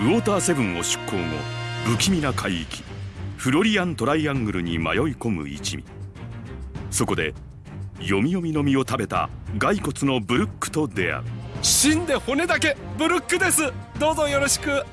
ウォーターセブンを出港後不気味な海域フロリアントライアングルに迷い込む一味。そこで読み読みの実を食べた骸骨のブルックと出会う。死んで骨だけブルックです。どうぞよろしく。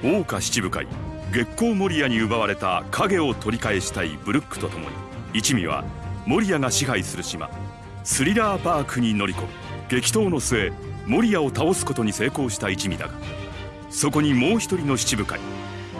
桜花七部会月光守屋に奪われた影を取り返したいブルックと共に一味は守屋が支配する島スリラーパークに乗り込む。激闘の末守屋を倒すことに成功した一味だがそこにもう一人の七部会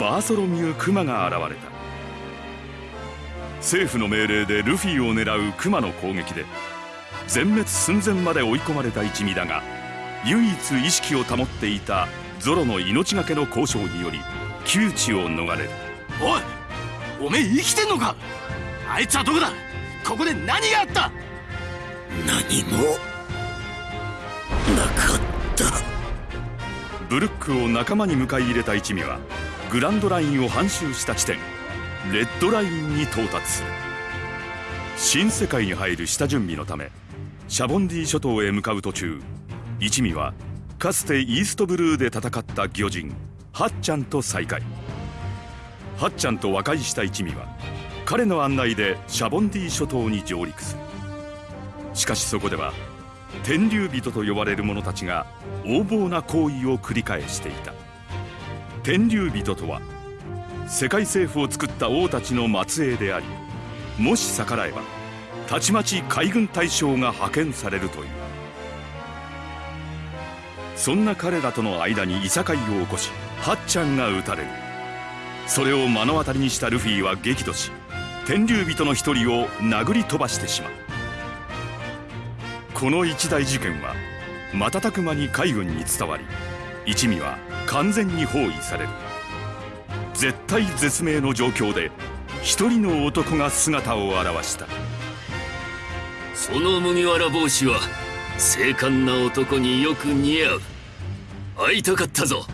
バーソロミュー・クマが現れた。政府の命令でルフィを狙うクマの攻撃で全滅寸前まで追い込まれた一味だが唯一意識を保っていたゾロの命がけの交渉により窮地を逃れる。おいおめえ生きてんのか？あいつはどこだ？ここで何があった？何もなかったブルックを仲間に迎え入れた一味はグランドラインを半周した地点レッドラインに到達する。新世界に入る下準備のためシャボンディ諸島へ向かう途中一味はかつてイーストブルーで戦った魚人ハッチャンと再会。ハッチャンと和解した一味は彼の案内でシャボンディ諸島に上陸する。しかしそこでは天竜人と呼ばれる者たちが横暴な行為を繰り返していた。天竜人とは世界政府を作った王たちの末裔でありもし逆らえばたちまち海軍大将が派遣されるという。そんな彼らとの間にいさかいを起こしハッチャンが撃たれる。それを目の当たりにしたルフィは激怒し天竜人の一人を殴り飛ばしてしまう。この一大事件は瞬く間に海軍に伝わり一味は完全に包囲される。絶体絶命の状況で一人の男が姿を現した。その麦わら帽子は精悍な男によく似合う。会いたかったぞ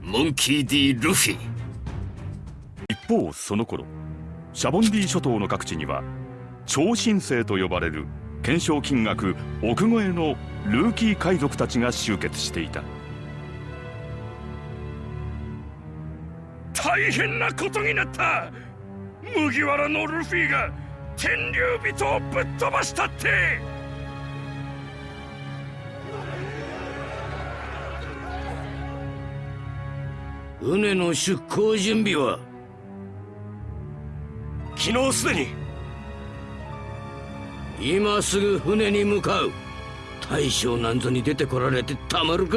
モンキー・ディ・ルフィ。一方その頃シャボンディ諸島の各地には超新星と呼ばれる懸賞金額億超えのルーキー海賊たちが集結していた。大変なことになった。麦わらのルフィが天竜人をぶっ飛ばしたって。船の出港準備は？昨日すでに今すぐ船に向かう。大将なんぞに出てこられてたまるか。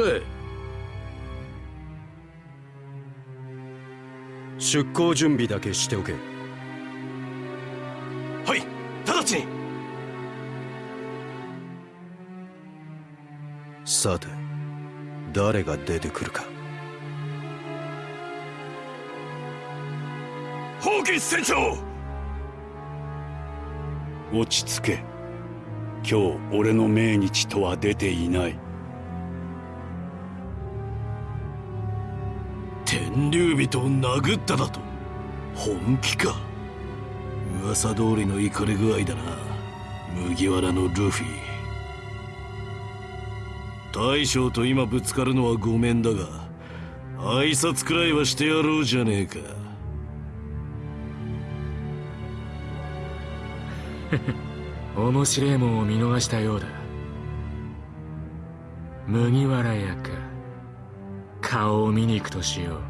出港準備だけしておけ。はい直ちに。さて誰が出てくるか。ホーキンス船長。落ち着け今日俺の命日とは出ていない。天竜人を殴っただと？本気か？噂通りの怒り具合だな。麦わらのルフィ。大将と今ぶつかるのはごめんだが挨拶くらいはしてやろうじゃねえか。面白いもんを見逃したようだ。麦わら屋か。顔を見に行くとしよう。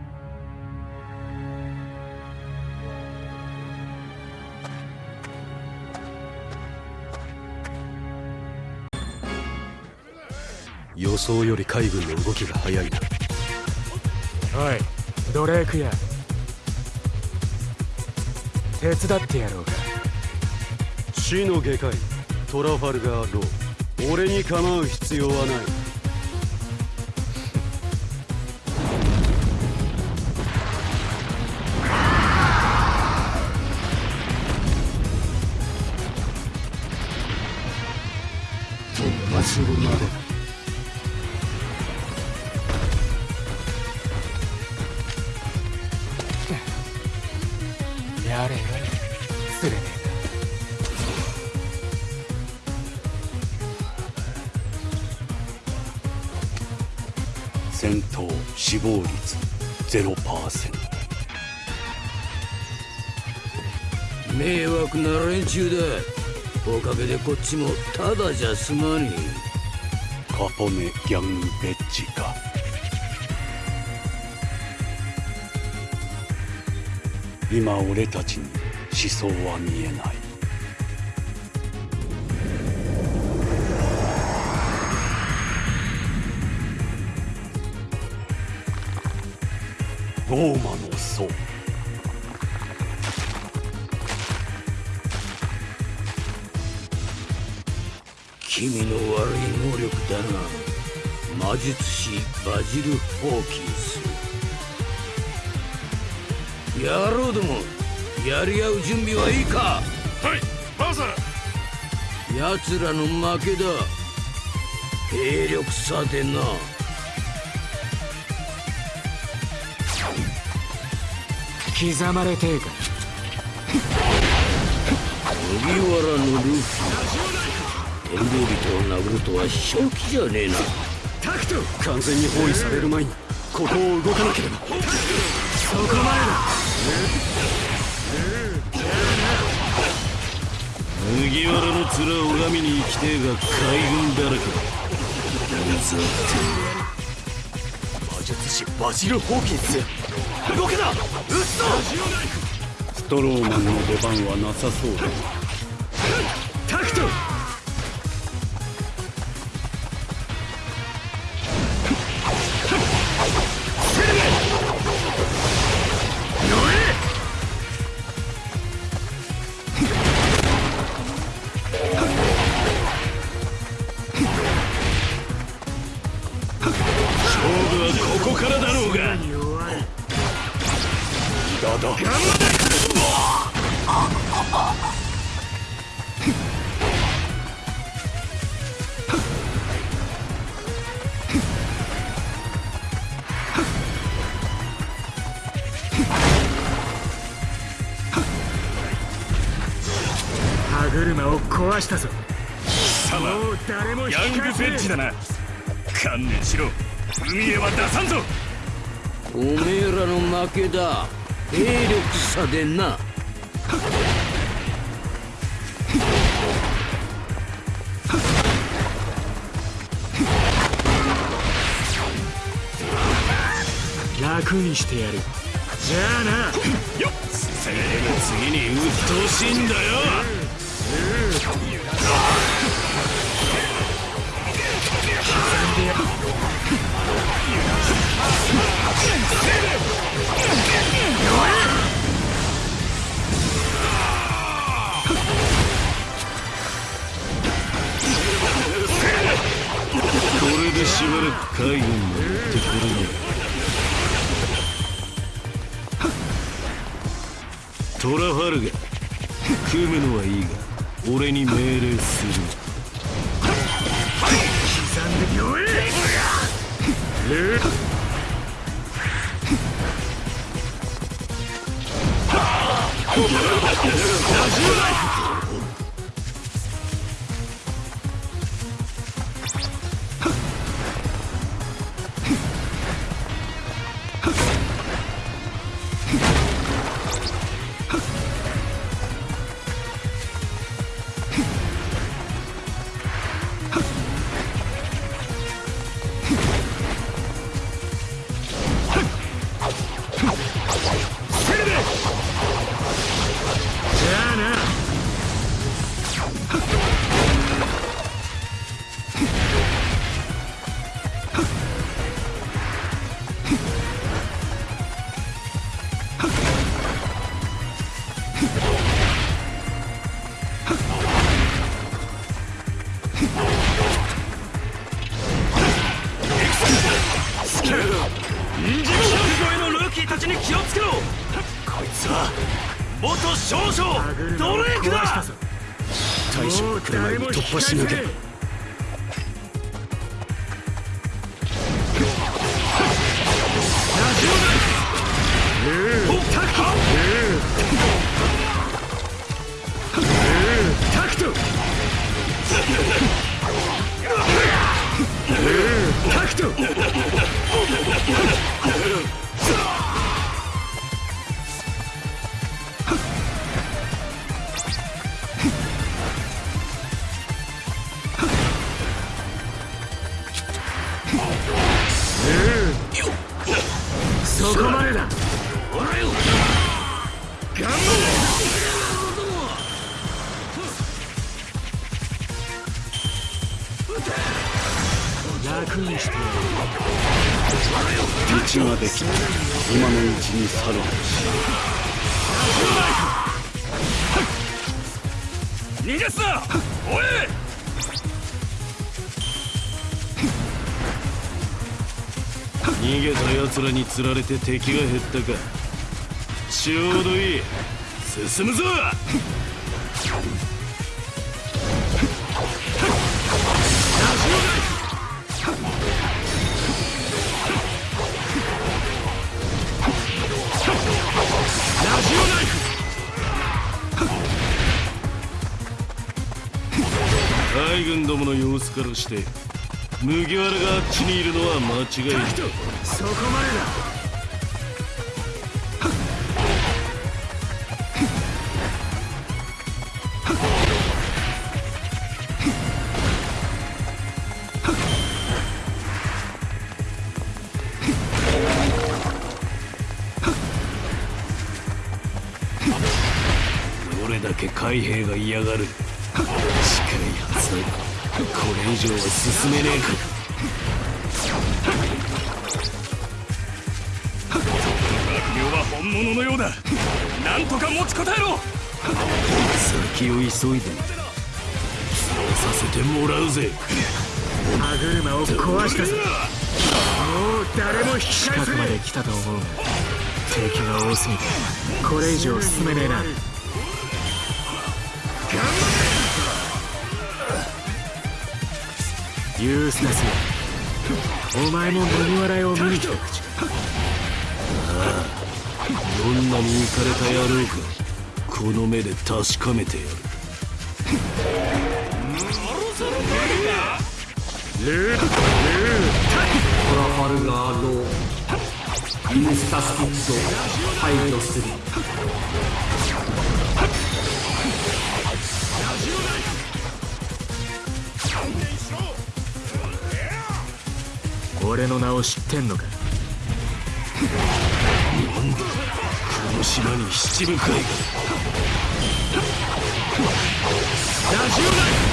予想より海軍の動きが早いな。おいドレークや。手伝ってやろうか死の外科医トラファルガー・ロー。俺に構う必要はない。戦闘死亡率0%迷惑な連中だ。おかげでこっちもただじゃ済まねカポネギャングベッジか。今俺たちに思想は見えないローマの僧君の悪い能力だな。魔術師バジル・ホーキンス。野郎どもやり合う準備はいいか？はいマザー。奴らの負けだ。兵力差でな刻まれてえか麦わらのルフィ天竜人を殴るとは正気じゃねえな。完全に包囲される前にここを動かなければ。麦わらの面を拝みに行きてえが海軍だらけだ。うざって。魔術師バジル・ホーキンス動けな撃つぞ。ストローマンの出番はなさそうだ。歯車を壊したぞ。様もう誰も引ヤングベッジだな。観念しろ。海へは出さんぞ。おめえらの負けだ。兵力差でな。楽にしてやる。じゃあな。よっ。てめえが次に鬱陶しいんだよでしばらく海軍も行ってくれねえトラファルガ。組むのはいいが。俺に命令する。刻んでよえラジオライフ元少歯将ドレイクだ？大将が来る前に突破しなきゃタクトタクト道ができた今のうちに去るべし逃がすなおい逃げた奴らに釣られて敵が減ったか。ちょうどいい。進むぞ。どもの様子からして麦わらがあっちにいるのは間違いない。そこまでだ。どれだけ海兵が嫌がる。近いはずだれ以上は進めねえか。世は本物のようだ。なんとか持ちこたえろ。先を急いで。そうさせてもらうぜ。歯車を壊したぞ。もう誰も引き返せねまで来たと思うが敵が多すぎて。これ以上進めねえなユースタスお前も麦わら屋を見に来た？口かどんなに浮かれた野郎か。この目で確かめてやる。トラファルガーローユースタスキッド排除する俺の名を知ってんのか？この島に七部会がそ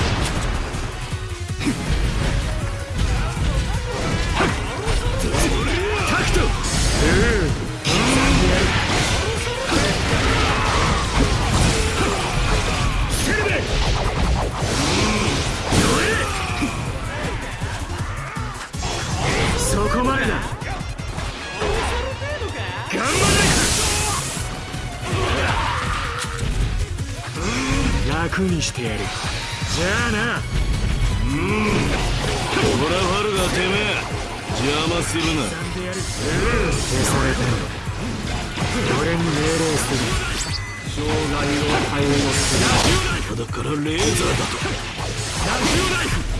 楽にしてやる。じゃあな。トラファルガーてめえ邪魔するな。消されたのだ俺に命令する。障害を対応する。だからレーザーだ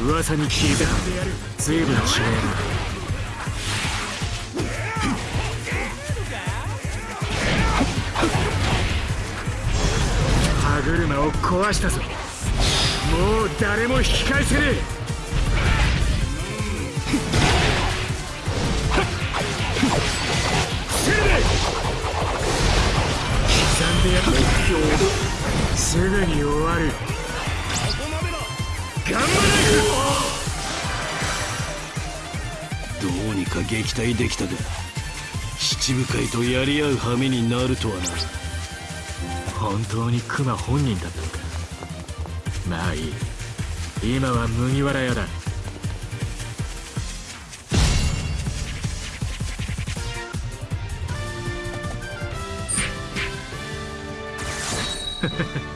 と。噂に聞いた。随分違えな車を壊したぞ。もう誰も引き返せねえ。刻んでやるすぐに終わる。どうにか撃退できたが七部会とやり合う羽目になるとはな。本当にクマ本人だったのか。まあいい今は麦わら屋だ。